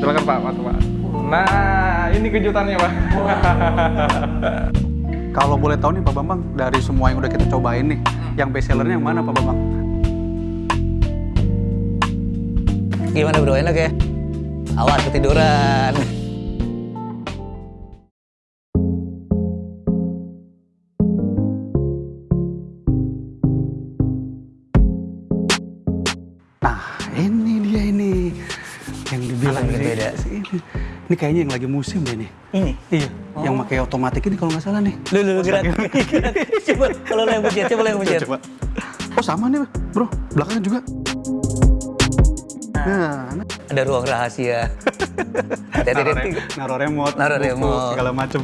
Silakan Pak, masuk Pak. Nah, ini kejutannya Pak. Kalau boleh tahu nih Pak Bambang, dari semua yang udah kita cobain nih, yang best sellernya yang mana Pak Bambang? Gimana bro, enak ya? Awas ketiduran. Nah, ini dia ini yang dibilang sih, beda? sih ini. Ini kayaknya yang lagi musim deh nih. Ini? Iya, yang pakai otomatik ini kalau nggak salah nih. Lu, lu, lu, gerak. Gerak. Coba, kalau lo yang pencet, coba lo yang pencet. Coba. Oh sama nih bro, belakangnya juga. Nah, nah. Ada ruang rahasia. Hati-hati, Naruh, remote, Naruh remote. segala macem.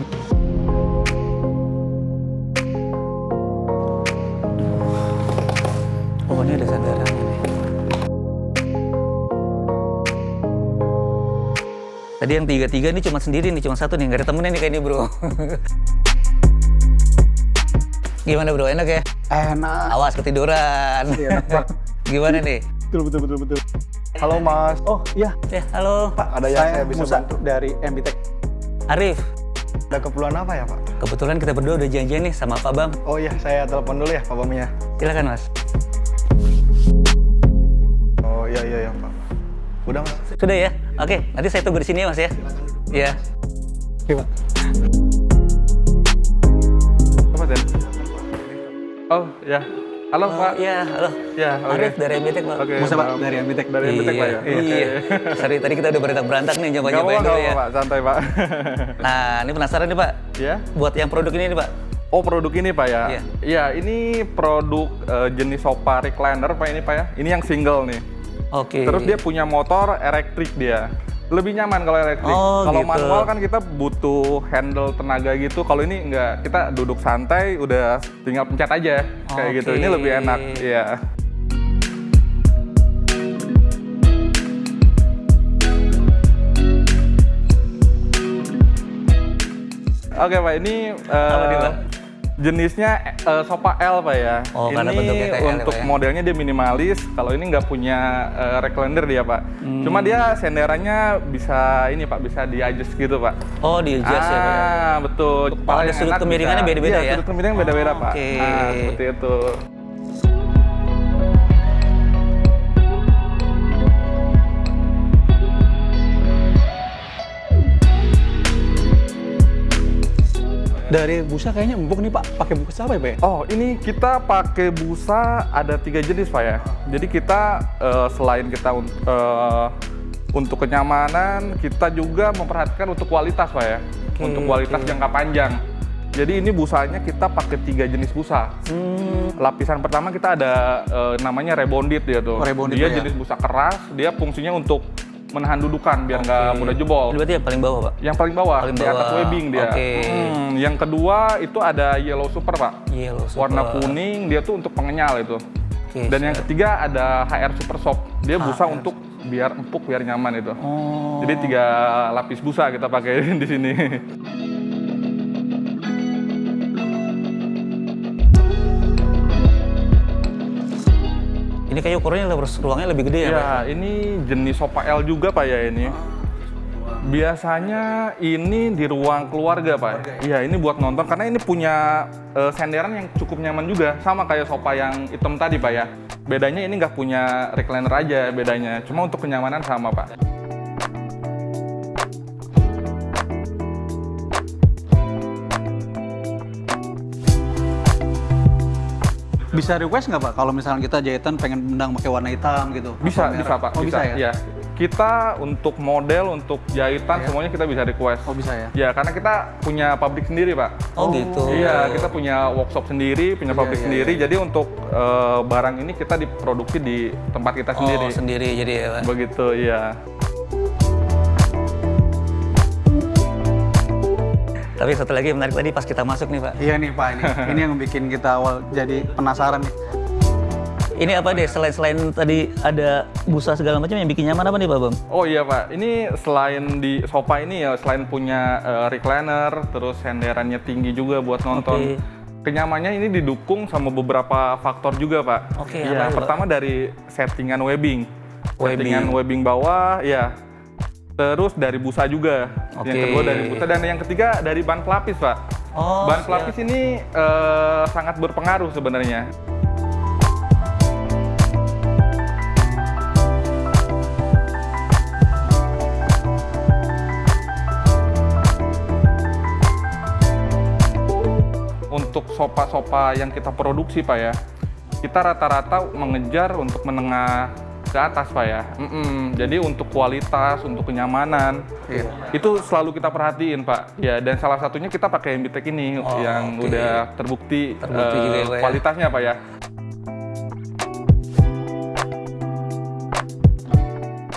Tadi yang tiga-tiga ini cuma sendiri nih, cuma satu nih, nggak ada temennya nih kayak ini bro. Gimana bro, enak ya? Enak. Awas ketiduran. Iya, enak banget. Gimana nih? Betul betul betul betul. Halo Mas. Oh iya, Ya, halo Pak, ada yang saya, bisa Musa bantu? dari MBTech. Arif. Ada keperluan apa ya Pak? Kebetulan kita berdua udah janjian nih sama Pak Bam. Oh iya, saya telepon dulu ya Pak Bamnya. Silakan mas. Oh iya iya ya Pak. Udah Mas. Sudah ya? Oke, nanti saya tunggu di sini ya mas ya. Iya. Oke pak. Apa Den? Oh, ya. Halo Oh, Pak. Iya, halo. Ya, oke. Arif dari MBTech pak. Oke. Musa pak dari MBTech. Dari MBTech Pak ya. Iya. iya. Sorry, tadi kita udah berantak-berantak nih, nyoba-nyobain apa-apa, dulu ya. apa-apa, Pak. Santai Pak. Nah, ini penasaran nih pak. ya. Buat yang produk ini nih pak. Oh produk ini Pak ya? Iya. Iya, ini produk eh, jenis sofa recliner Pak ini Pak ya. Ini yang single nih. Oke. Terus dia punya motor elektrik dia. Lebih nyaman kalau elektrik. Oh, kalau gitu. manual kan kita butuh handle tenaga gitu. Kalau ini enggak, kita duduk santai, udah tinggal pencet aja kayak gitu. Oke. Ini lebih enak. Iya. Oke Pak, ini Pak? Jenisnya eh, sofa L Pak ya. Oh, karena ini bentuknya kayak L ya, untuk ya? modelnya dia minimalis. Kalau ini nggak punya eh, recliner dia Pak. Hmm. Cuma dia senderannya bisa ini Pak, bisa di adjust gitu Pak. Oh, di adjust ya pak ya. Ah, betul. Kepala ada sudut kemiringannya beda-beda Iya, ya? sudut kemiringan beda-beda Oh, Pak. oke. Ah, seperti itu. Dari busa kayaknya empuk nih pak. Pakai busa apa ya pak? ya? Oh, ini kita pakai busa ada tiga jenis Pak ya. Jadi kita eh, selain kita eh, untuk kenyamanan, kita juga memperhatikan untuk kualitas Pak ya. Oke, untuk kualitas oke. jangka panjang. Jadi ini busanya kita pakai tiga jenis busa. Hmm. Lapisan pertama kita ada eh, namanya rebonded dia tuh. Oh, rebonded dia ya. jenis busa keras, dia fungsinya untuk menahan dudukan biar nggak Oke. mudah jebol. Berarti yang paling bawah pak. Yang paling bawah, Paling di atas bawah. webbing dia. Oke. Hmm, yang kedua itu ada yellow super pak. Yellow super. Warna kuning dia tuh untuk pengenyal itu. Oke, Dan yang siap. ketiga ada HR Super Soft. Dia busa HR. untuk biar empuk, biar nyaman itu. Oh. Jadi tiga lapis busa kita pakai di sini. Ini kayak ukurannya lebih ruangnya lebih gede ya, Pak? Ya, ini jenis sofa L juga Pak ya ini. Biasanya ini di ruang keluarga Pak. Iya, ini buat nonton karena ini punya eh, senderan yang cukup nyaman juga. Sama kayak sofa yang hitam tadi Pak ya. Bedanya ini nggak punya recliner aja bedanya. Cuma untuk kenyamanan sama Pak. Bisa request nggak pak? Kalau misalnya kita jahitan pengen benang pakai warna hitam gitu? Bisa, bisa? Pak. Oh bisa, ya? Iya. Kita untuk model, untuk jahitan Iya. semuanya kita bisa request. Oh bisa ya? Ya, karena kita punya pabrik sendiri, Pak. Oh, gitu. Iya, kita punya workshop sendiri, punya Iya, pabrik iya, sendiri. Jadi untuk eh, barang ini kita diproduksi di tempat kita sendiri. Oh, sendiri jadi ya, Pak. Begitu, iya. Tapi satu lagi yang menarik tadi pas kita masuk nih, Pak. Iya nih pak, ini, ini yang bikin kita awal jadi penasaran nih. Ini apa deh, selain-selain tadi ada busa segala macam yang bikin nyaman apa nih, Pak Bam? Oh iya Pak, ini selain di sofa ini ya, selain punya eh, recliner, terus senderannya tinggi juga buat nonton. Oke. Kenyamannya ini didukung sama beberapa faktor juga Pak. Oke, Iya, itu, Pak? pertama dari settingan webbing. Webbing. Settingan webbing bawah, ya Terus dari busa juga. Yang Oke. kedua dari busa dan yang ketiga dari ban pelapis, Pak. Oh, ban siap. pelapis ini eh, sangat berpengaruh sebenarnya. Untuk sopa-sopa yang kita produksi, Pak ya, kita rata-rata mengejar untuk menengah ke atas, Pak ya. Mm-mm. Jadi untuk kualitas, untuk kenyamanan, Iya. itu selalu kita perhatiin, Pak. Ya, dan salah satunya kita pakai Mbitek ini Oh, yang oke. udah terbukti, Terbukti juga ya, ya. kualitasnya, Pak ya.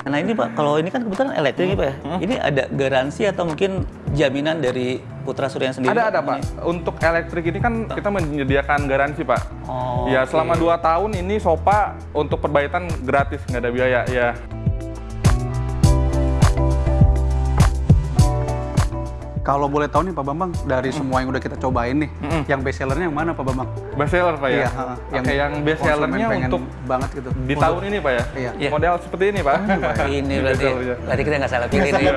Nah ini Pak, kalau ini kan kebetulan elektrik nih Pak ya. Ini ada garansi atau mungkin jaminan dari Putra Surya sendiri? Ada ada Ini? Pak. Untuk elektrik ini kan kita menyediakan garansi Pak. Oh, ya oke. selama 2 tahun ini Sopa untuk perbaikan gratis nggak ada biaya ya. Kalau boleh tahu nih Pak Bambang, dari semua yang udah kita cobain nih, Mm-mm. yang best sellernya yang mana Pak Bambang? Best seller Pak ya. Iya, ha, Oke, yang best sellernya untuk banget gitu. di Untuk- tahun ini Pak ya. Iya. Iya. Model seperti ini Pak. Ini berarti, berarti kita nggak salah pilih nih.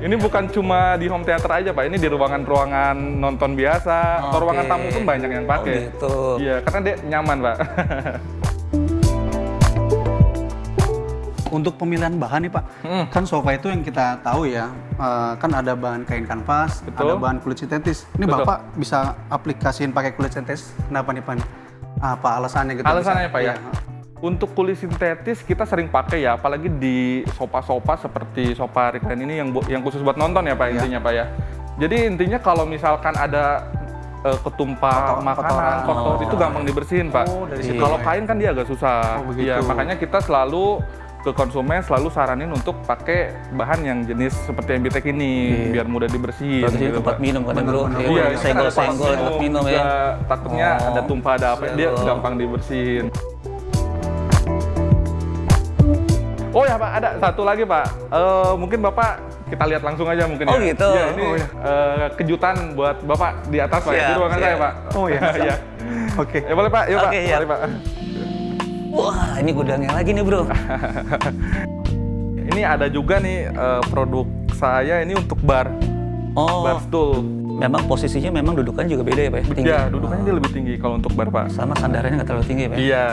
ini bukan cuma di home theater aja Pak, ini di ruangan-ruangan nonton biasa, atau Oke. ruangan tamu pun banyak yang pakai. Oh, gitu. Iya, karena dia nyaman Pak. Untuk pemilihan bahan nih Pak, Hmm. kan sofa itu yang kita tahu ya, eh, kan ada bahan kain kanvas, Betul. ada bahan kulit sintetis. Ini Betul. Bapak bisa aplikasiin pakai kulit sintetis, kenapa nih Pak? Apa alasannya gitu? Alasannya bisa? Pak ya. Iya. Untuk kulit sintetis kita sering pakai ya, apalagi di sofa-sofa seperti sofa recline ini yang yang khusus buat nonton ya Pak Iya. intinya Pak ya. Jadi intinya kalau misalkan ada eh, ketumpah Kotor- makanan kotoran. kotor Oh. itu gampang dibersihin Pak. Oh, dari situ Kalau ya. kain kan dia agak susah. Oh, begitu. Iya, makanya kita selalu ke konsumen selalu saranin untuk pakai bahan yang jenis seperti MBTEK ini Iya. biar mudah dibersihin. Berarti gitu, tempat Pak. minum kan bro? Ya, Iya, senggol-senggol tempat minum ya. Takutnya Oh. ada tumpah ada apa, dia gampang dibersihin. Oh ya Pak, ada satu lagi Pak. Eh, mungkin Bapak kita lihat langsung aja mungkin Oh, ya. gitu. Iya, ini Oh, iya. eh, kejutan buat Bapak di atas Pak, ya, di Siap, ruangan siap. saya Pak. Oh, iya. Iya. Oke. Ya boleh Pak, yuk Pak. Oke, iya. Mari, Pak. Wah, ini gudangnya lagi nih bro. Ini ada juga nih eh, produk saya ini untuk bar, Oh, bar stool. memang posisinya memang dudukannya juga beda ya Pak ya? Tinggi. Ya, dudukannya dia lebih tinggi kalau untuk bar Pak. Sama sandarannya nggak terlalu tinggi ya Pak? ya? Iya.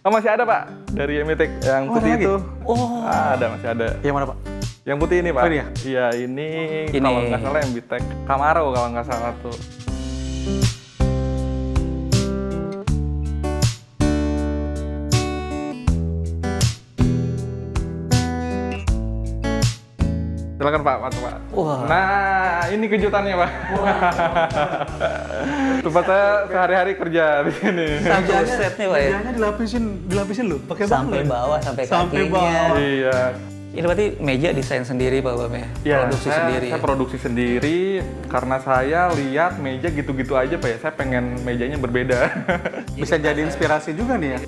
Oh, masih ada Pak dari Emitek yang Oh, putih itu. Oh. Ada masih ada. Yang mana Pak? Yang putih ini Pak. Oh, ini ya? Iya ini, Ini. kalau nggak salah Emitek Camaro kalau nggak salah tuh. Silakan Pak, masuk Pak. Wah. Nah, ini kejutannya Pak. Tempat saya sehari-hari kerja di sini. Satu set nih Pak ya? Dilapisin, dilapisin loh, pakai Sampai bawah, sampai Sampai kakinya. bawah. Iya. Ini berarti meja desain sendiri Pak Bam ya? Ya, Produksi saya, sendiri. saya produksi sendiri karena saya lihat meja gitu-gitu aja Pak ya. Saya pengen mejanya berbeda. Bisa jadi inspirasi juga nih ya.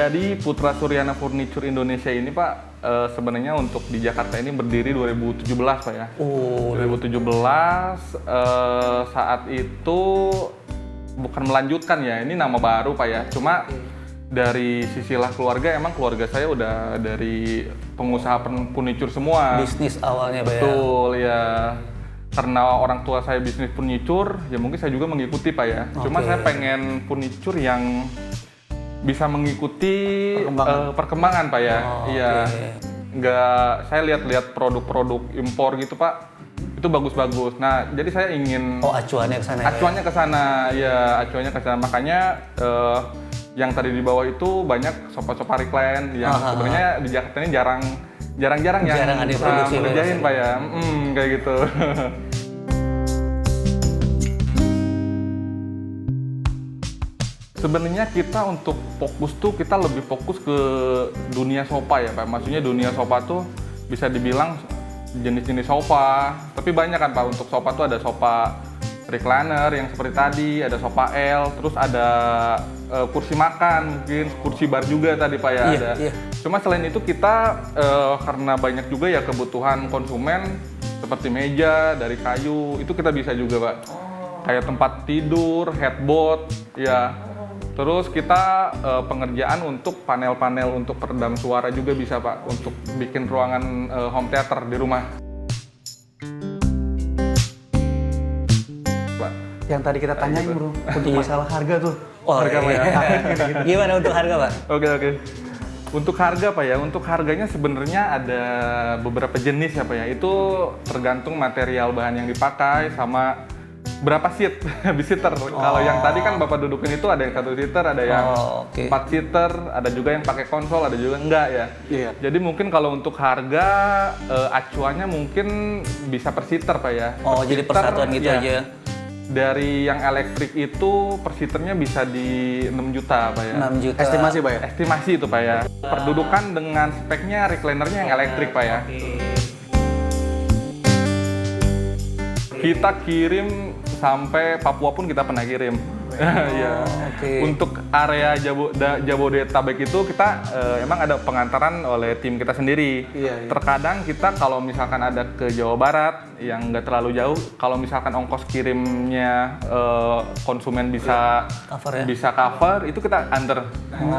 Jadi Putra Suryana Furniture Indonesia ini Pak eh, sebenarnya untuk di Jakarta ini berdiri 2017 Pak ya. Oh, 2017 eh, saat itu bukan melanjutkan ya, ini nama baru Pak ya. Cuma dari sisilah keluarga emang keluarga saya udah dari pengusaha pen- furniture semua. bisnis awalnya Pak ya? Betul ya. Karena orang tua saya bisnis furniture, ya mungkin saya juga mengikuti Pak ya. Cuma Oke. saya pengen furniture yang bisa mengikuti Perkembangan. eh, perkembangan Pak ya. Oh, Iya. oke. Nggak, saya lihat-lihat produk-produk impor gitu Pak, itu bagus-bagus. Nah, jadi saya ingin Oh acuannya ke sana ya? acuannya ke sana, ya acuannya ke sana. Makanya eh, yang tadi di bawah itu banyak sofa-sofa recline yang sebenarnya di Jakarta ini jarang jarang-jarang yang Jarang ada produksi, ya? Pak ya. Mm, kayak gitu. Sebenarnya kita untuk fokus tuh kita lebih fokus ke dunia sofa ya Pak. Maksudnya dunia sofa tuh bisa dibilang jenis-jenis sofa. Tapi banyak kan Pak untuk sofa tuh ada sofa recliner yang seperti tadi, ada sofa L, terus ada eh, kursi makan, mungkin kursi bar juga tadi Pak ya Iya, ada. iya. Cuma selain itu kita eh, karena banyak juga ya kebutuhan konsumen seperti meja dari kayu, itu kita bisa juga Pak. Kayak tempat tidur, headboard, ya. Terus kita eh, pengerjaan untuk panel-panel untuk peredam suara juga bisa Pak untuk bikin ruangan eh, home theater di rumah. Pak. Yang tadi kita tanyain bro, untuk masalah harga tuh. Oh, iya. Gimana untuk harga, Pak? Oke oke. Untuk harga pak ya, untuk harganya sebenarnya ada beberapa jenis ya pak ya. Itu tergantung material bahan yang dipakai sama berapa seat visitor. Kalau yang tadi kan bapak dudukin itu ada yang satu seater, ada yang Oh, oke. empat seater, ada juga yang pakai konsol, ada juga enggak ya. Iya. Jadi mungkin kalau untuk harga eh, acuannya mungkin bisa per seater pak ya. Oh, Per jadi seater, persatuan gitu ya. aja. Dari yang elektrik itu per seaternya bisa di 6 juta pak ya. 6 juta. Estimasi pak ya? Estimasi itu Pak ya. Perdudukan dengan speknya reclinernya yang elektrik Pak ya. Kita kirim sampai Papua pun kita pernah kirim. Iya. oke. Untuk area Jabo, da- Jabodetabek itu kita eh, emang ada pengantaran oleh tim kita sendiri. Iya, iya. Terkadang kita kalau misalkan ada ke Jawa Barat yang nggak terlalu jauh, kalau misalkan ongkos kirimnya eh, konsumen bisa Cover ya? bisa cover itu kita under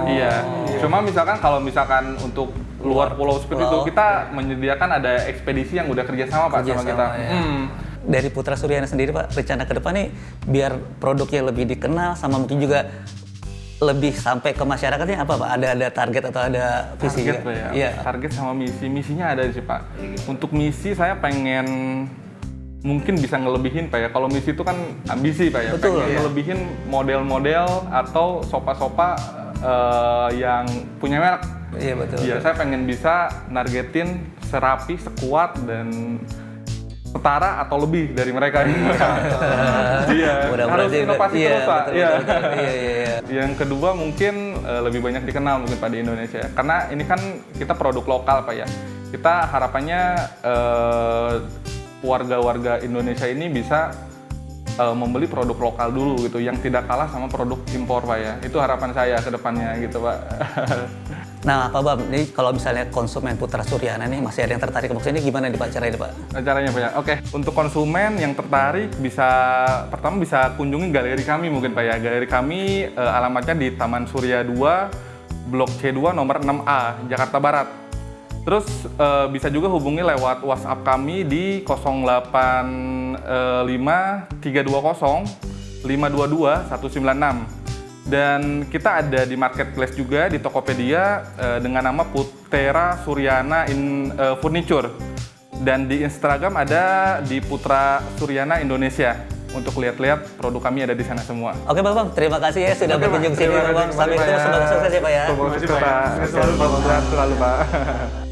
iya cuma misalkan kalau misalkan untuk luar pulau seperti itu kita menyediakan ada ekspedisi yang udah kerjasama pak sama Kerjasama, kita ya. Hmm. Dari Putra Suryana sendiri, Pak, rencana ke depan nih biar produknya lebih dikenal sama mungkin juga lebih sampai ke masyarakatnya apa, Pak? Ada ada target atau ada visi? target ya Iya. target sama misi misinya ada sih pak untuk misi saya pengen mungkin bisa ngelebihin pak ya kalau misi itu kan ambisi pak ya Betul, pengen iya. ngelebihin model-model atau sofa-sofa eh, yang punya merek Iya, betul. Iya, saya pengen bisa nargetin serapi, sekuat dan setara atau lebih dari mereka. Iya, harus Mudah-mudahan inovasi iya, terus pak. Iya. Iya, iya, iya. Yang kedua mungkin eh, lebih banyak dikenal mungkin pak di Indonesia, karena ini kan kita produk lokal pak ya. Kita harapannya eh, warga-warga Indonesia ini bisa eh, membeli produk lokal dulu gitu, yang tidak kalah sama produk impor pak ya. Itu harapan saya ke depannya gitu pak. Nah, Pak Bam, ini kalau misalnya konsumen Putra Suryana nih masih ada yang tertarik ke box ini gimana nih Pak caranya Pak? caranya Pak ya. Oke, untuk konsumen yang tertarik bisa pertama bisa kunjungi galeri kami mungkin Pak ya. Galeri kami eh, alamatnya di Taman Surya 2, Blok C2 nomor 6A, Jakarta Barat. Terus eh, bisa juga hubungi lewat WhatsApp kami di 085 320 522 196. Dan kita ada di marketplace juga di Tokopedia eh, dengan nama Putera Suryana in eh, Furniture. Dan di Instagram ada di Putra Suryana Indonesia. Untuk lihat-lihat produk kami ada di sana semua. Oke Pak Bam, terima kasih ya sudah Oke, berkunjung sini kasih Sampai ketemu semoga sukses ya Pak ya. Semoga sukses Pak. Selalu Pak. Selalu Pak.